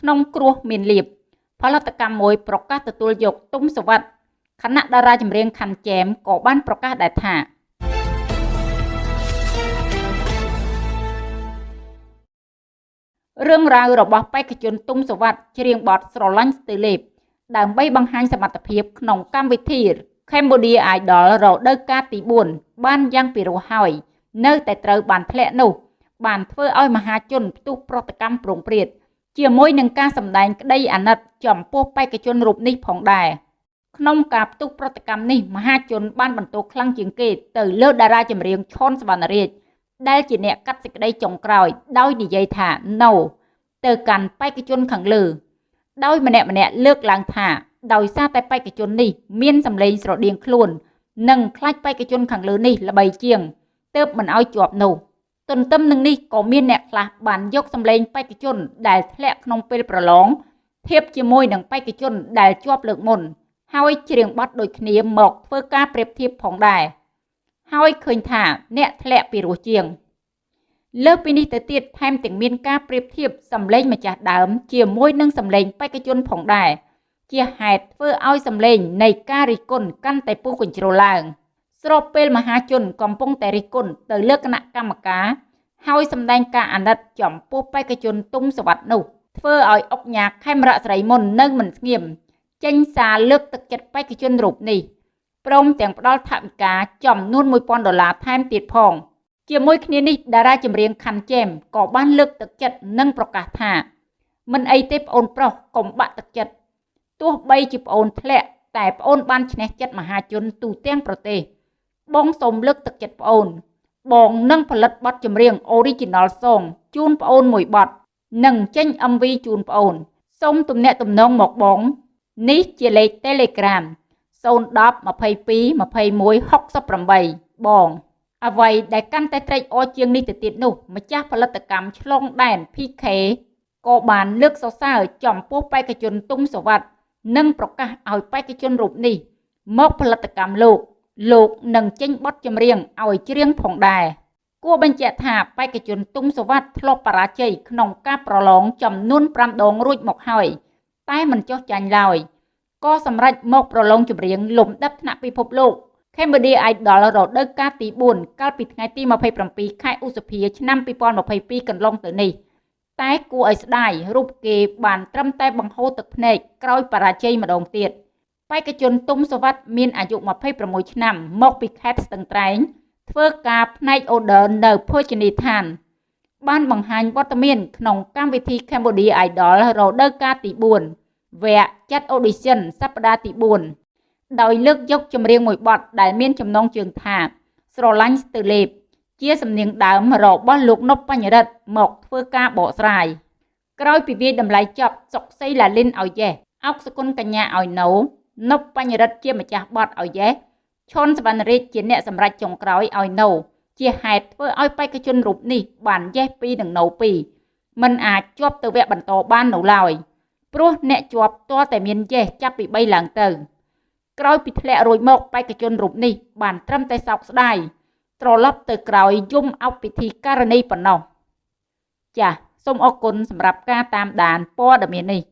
ក្នុងគ្រោះមានលៀបផលិតកម្មមួយប្រកាសទទួលយកទុំសវັດខណៈតារាចម្រៀងខាន់ចែមក៏បានប្រកាសដែរថារឿងរ៉ាវរបស់បេក្ខជនទុំសវັດច្រៀងបទស្រឡាញ់ស្ទើលេបដើម្បីបង្ហាញសមត្ថភាពក្នុងកម្មវិធី Cambodia Idol រដូវកាលទី4បានយ៉ាងពិរោះហើយនៅតែត្រូវបានធ្លាក់នោះបានធ្វើឲ្យមហាជនផ្ទុះប្រតិកម្មប្រងព្រាត ជាមួយនឹងការសម្ដែងក្តីអាណិតចំពោះបេក្ខជនរូបនេះផងដែរក្នុងការផ្ទុះប្រតិកម្មនេះមហាជនបានបន្ទោខ្លាំងជាងគេទៅលើតារាចម្រៀងឈុនសវណ្ណរាជដែលជាអ្នកកាត់សេចក្តីចុងក្រោយដោយនិយាយថា no ទៅកាន់បេក្ខជនខាងលើ ដោយម្នាក់ម្នាក់លើកឡើងថាដោយសារតែបេក្ខជននេះមានសម្លេងស្រដៀងខ្លួន និងខ្លាចបេក្ខជនខាងលើនេះល្បីជាងទើបមិនឲ្យជាប់នោះ ទន្ទឹមនឹងនេះក៏មានអ្នកខ្លះបានយកសម្លេងបេក្ខជនដែលធ្លាក់ក្នុងពេលប្រឡងធៀបជាមួយនឹងបេក្ខជនដែលជាប់លើកមុន ហើយច្រៀងបទដូចគ្នាមកធ្វើការប្រៀបធៀបផងដែរហើយឃើញថាអ្នកធ្លាក់ពីរោះជាង លើពីនេះទៅទៀតថែមទាំងមានការប្រៀបធៀបសម្លេងម្ចាស់ដើម ជាមួយនឹងសម្លេងបេក្ខជនផងដែរជាហេតុធ្វើឲ្យសម្លេងនៃការរិះគន់កាន់តែពុះកញ្ជ្រោលឡើង ស្របពេលមហាជនកំពុងតែរិះគន់ទៅលើគណៈកម្មការហើយសម្ដែងការអាណិតចំពោះបេក្ខជនទុំសវັດនោះធ្វើឲ្យអុកញ៉ាខេមរៈស្រីមុននៅមិនស្ងៀមចេញសារលើកទឹកចិត្តបេក្ខជនរូបនេះព្រមទាំងផ្ដល់ថវិកាចំនួន1000ដុល្លារថែមទៀតផងជាមួយគ្នានេះតារាចម្រៀងខាន់ជេមក៏បានលើកទឹកចិត្តនិងប្រកាសថាមិនអីទេប្អូនប្រុសកុំបាក់ទឹកចិត្តទោះបីជាប្អូនធ្លាក់តែប្អូនបានឈ្នះចិត្តមហាជនទូទាំងប្រទេស បងសូមលើកទឹកចិត្តប្អូន បងនឹងផលិតបទចម្រៀង Original Song ជូនប្អូនមួយបទនិងចេញ MV ជូនប្អូនសូមទំនាក់ទំនងមកបង នេះជាលេខ Telegram 010 22 21 68បងអ្វីដែលកាន់តែត្រេកអរជាងនេះទៅទៀតនោះម្ចាស់ផលិតកម្មឆ្លងដែន PK ក៏បានលើកសរសើរចំពោះបេក្ខជនទុំសវັດនិងប្រកាសឲ្យបេក្ខជនរូបនេះ មកផលិតកម្មលោក លោកនឹងចេញបទចម្រៀងឲ្យច្រៀងផងដែរគួរបញ្ជាក់ថាបេក្ខជនទុំសវັດធ្លាប់បរាជ័យក្នុងការប្រឡងចំនួន5ដងរួចមកហើយតែមិនចោះចាញ់ឡើយក៏សម្រេចមកប្រឡងចម្រៀងលំដាប់ថ្នាក់ពិភពលោក Cambodia Idol រដូវកាលទី4កាលពីថ្ងៃទី27ខែឧសភាឆ្នាំ2022កន្លងទៅនេះតែគួរឲ្យស្ដាយរូបគេបានត្រឹមតែបង្ហូរទឹកភ្នែកក្រោយបរាជ័យម្ដងទៀត បេក្ខជនទុំសវັດមានអាយុ26ឆ្នាំ មកពីខេត្តស្ទឹងត្រែង ធ្វើការផ្នែកអូដឺនៅភោជនីយដ្ឋាន បានបង្ហាញវត្តមាន ក្នុងកម្មវិធី Cambodia Idol រដូវកាលទី4វគ្គចាត់ audition សប្តាហ៍ទី4ដោយលើកយកចម្រៀងមួយបទដែលមានចំណងជើងថា ស្រឡាញ់ស្ទើលេបជាសំនៀងដើមរបស់លោកនប់បញ្ញរិទ្ធមកធ្វើការបកស្រាយក្រោយពីវាយតម្លៃចប់សុកសីឡាលិនឲ្យយេសអុកសគុណកញ្ញាឲ្យណូ នប់បញ្ញរិទ្ធជាម្ចាស់បតឲ្យយេសឈុនសវណ្ណរាជជាអ្នកសម្រេចចុងក្រោយឲ្យណូជាហេតុធ្វើឲ្យបេក្ខជនរូបនេះបានយេស2និងណូ2មិនអាចជាប់ទៅវគ្គបន្តបាននៅឡើយព្រោះអ្នកជាប់ទាល់តែមានយេសចាប់ពី3ឡើងទៅក្រោយពីធ្លាក់រួចមកបេក្ខជនរូបនេះបានត្រឹមតែសោកស្ដាយត្រឡប់ទៅក្រោយយំអុកពិធីករណីប៉ុណ្ណោះចាសសូមអរគុណសម្រាប់ការតាមដានព័ត៌មាននេះ